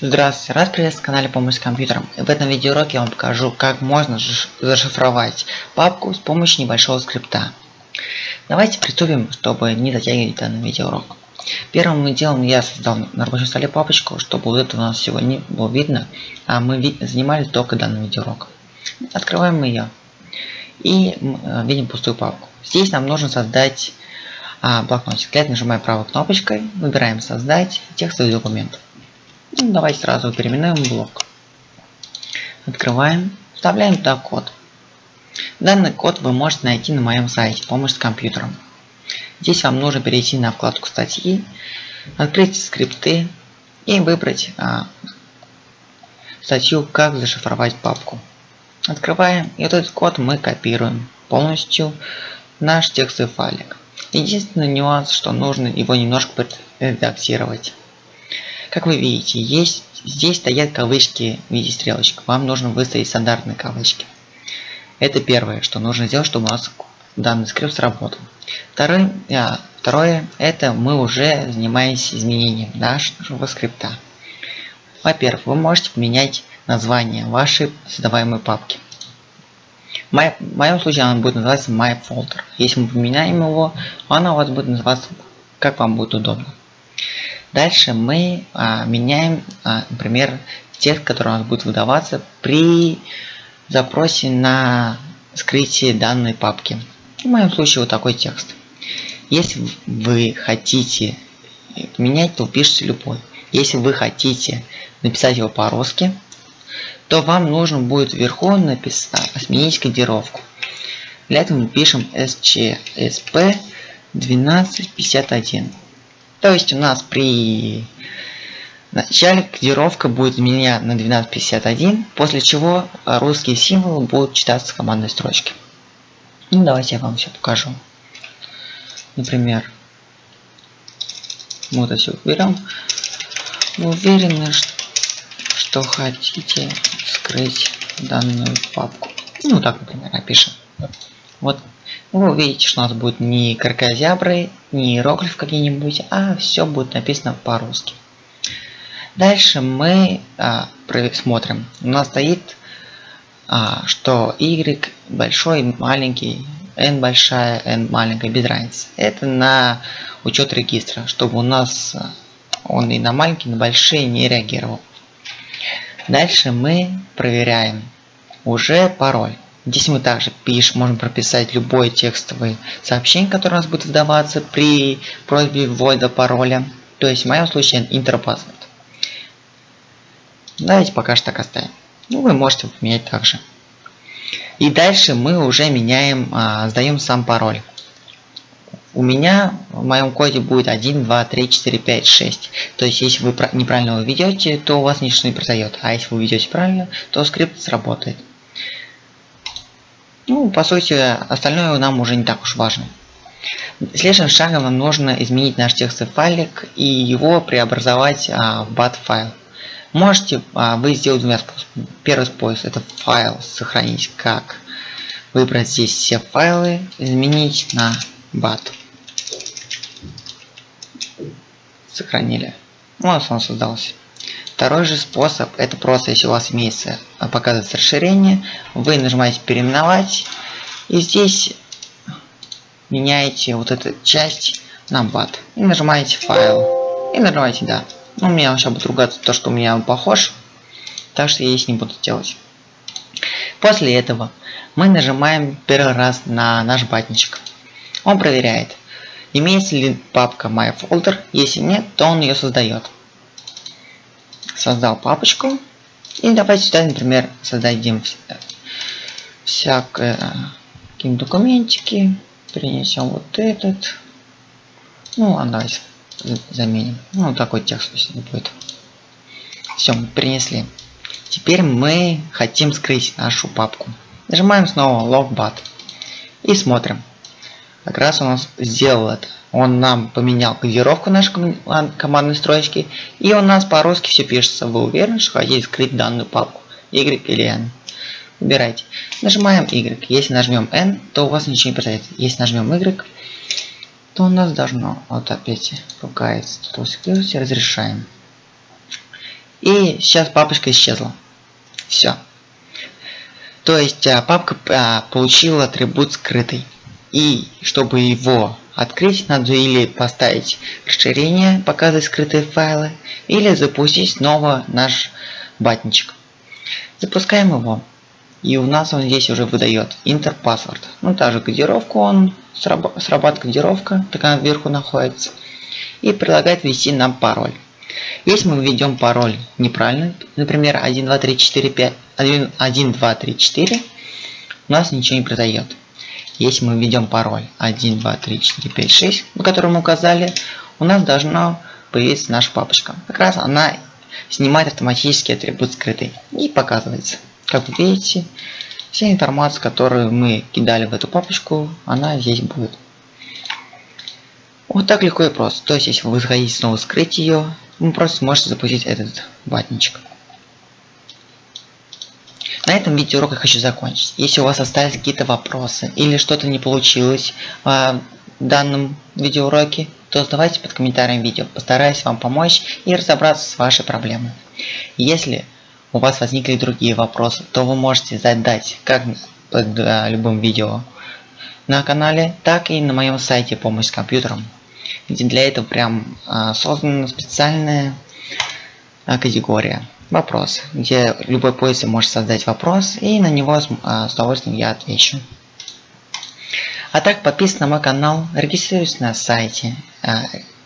Здравствуйте, рад приветствовать на канале Помощь с компьютером. В этом видеоуроке я вам покажу, как можно зашифровать папку с помощью небольшого скрипта. Давайте приступим, чтобы не затягивать данный видеоурок. Первым делом я создал на рабочем столе папочку, чтобы вот это у нас сегодня было видно, а мы занимались только данным видеоуроком. Открываем ее и э, видим пустую папку. Здесь нам нужно создать а, блокнотик. Для этого нажимаем правой кнопочкой, выбираем создать текстовый документ. Ну, давайте сразу переименуем блок. Открываем, вставляем туда код. Данный код вы можете найти на моем сайте «Помощь с компьютером». Здесь вам нужно перейти на вкладку статьи, открыть скрипты и выбрать а, статью «Как зашифровать папку». Открываем, и этот код мы копируем полностью наш текстовый файлик. Единственный нюанс, что нужно его немножко редактировать. Как вы видите, есть здесь стоят кавычки в виде стрелочек. Вам нужно выставить стандартные кавычки. Это первое, что нужно сделать, чтобы у нас данный скрипт сработал. Второе, а, второе это мы уже занимаемся изменением нашего скрипта. Во-первых, вы можете поменять название вашей создаваемой папки. В моем случае она будет называться MyFolder. Если мы поменяем его, она у вас будет называться как вам будет удобно. Дальше мы а, меняем, а, например, текст, который у нас будет выдаваться при запросе на скрытие данной папки. В моем случае вот такой текст. Если вы хотите менять, то пишите любой. Если вы хотите написать его по-русски, то вам нужно будет вверху написать, сменить кодировку. Для этого мы пишем SCSP 1251. То есть у нас при начале кодировка будет изменена на 1251, после чего русские символы будут читаться с командной строчки. Ну, давайте я вам все покажу. Например, мы это все уберем. Вы уверены, что хотите скрыть данную папку. Ну, так, например, напишем. Вот вы увидите, что у нас будет не кракозябры, не иероглиф какие-нибудь, а все будет написано по-русски. Дальше мы а, смотрим. У нас стоит, а, что y большой, маленький, n большая, n маленькая, без разницы. Это на учет регистра, чтобы у нас а, он и на маленькие, и на большие не реагировал. Дальше мы проверяем уже пароль. Здесь мы также пишем, можем прописать любой текстовый сообщение, которое у нас будет выдаваться при просьбе ввода пароля. То есть в моем случае интерпаспорт. Давайте пока что так оставим. Ну, вы можете поменять также. И дальше мы уже меняем, а, сдаем сам пароль. У меня в моем коде будет 1, 2, 3, 4, 5, 6. То есть, если вы неправильно его ведете, то у вас ничего не произойдет. А если вы ведете правильно, то скрипт сработает. Ну, по сути, остальное нам уже не так уж важно. Следующим шагом нам нужно изменить наш текстовый файлик и его преобразовать а, в BAT файл. Можете а, вы сделать двумя способами. Первый способ это файл сохранить как. Выбрать здесь все файлы, изменить на BAT. Сохранили. Вот он создался. Второй же способ, это просто если у вас имеется, а, показывается расширение, вы нажимаете переименовать, и здесь меняете вот эту часть на BAT. И нажимаете файл. И нажимаете да. Ну, у меня сейчас будет ругаться то, что у меня он похож. Так что я здесь не буду делать. После этого мы нажимаем первый раз на наш батничек. Он проверяет, имеется ли папка MyFolder. Если нет, то он ее создает создал папочку. И давайте сюда, например, создадим всякие документики. Принесем вот этот. Ну, ладно, давайте заменим. Ну, такой текст пусть будет. Все, мы принесли. Теперь мы хотим скрыть нашу папку. Нажимаем снова Logbat. И смотрим. Как раз он сделал это. Он нам поменял кодировку нашей командной строчки. И у нас по-русски все пишется. Вы уверены, что хотите скрыть данную папку? Y или N? Выбирайте. Нажимаем Y. Если нажмем N, то у вас ничего не произойдет. Если нажмем Y, то у нас должно вот опять ругается. Тут security разрешаем. И сейчас папочка исчезла. Все. То есть а, папка а, получила атрибут скрытый. И чтобы его открыть, надо или поставить расширение, показывать скрытые файлы, или запустить снова наш батничек. Запускаем его. И у нас он здесь уже выдает Enter Password. Ну, та же кодировку он, срабатывает кодировка, так она вверху находится. И предлагает ввести нам пароль. Если мы введем пароль неправильно, например 1, 2, 3, 4, 5, 1, 1 2, 3, 4, у нас ничего не продает. Если мы введем пароль 1, 2, 3, 4, 5, 6, на который указали, у нас должна появиться наша папочка. Как раз она снимает автоматический атрибут скрытый и показывается. Как вы видите, вся информация, которую мы кидали в эту папочку, она здесь будет. Вот так легко и просто. То есть, если вы захотите снова скрыть ее, вы просто сможете запустить этот ватничек. На этом видеоурок я хочу закончить. Если у вас остались какие-то вопросы или что-то не получилось в данном видеоуроке, то задавайте под комментарием видео. Постараюсь вам помочь и разобраться с вашей проблемой. Если у вас возникли другие вопросы, то вы можете задать как под э, любым видео на канале, так и на моем сайте «Помощь с компьютером», для этого прям э, создана специальная категория «Вопросы», где любой пользователь может создать вопрос, и на него с, с удовольствием я отвечу. А так подписывайтесь на мой канал, регистрируйтесь на сайте,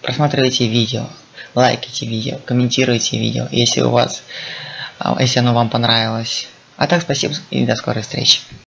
просматривайте видео, лайкайте видео, комментируйте видео, если у вас а, если оно вам понравилось. А так спасибо и до скорой встречи.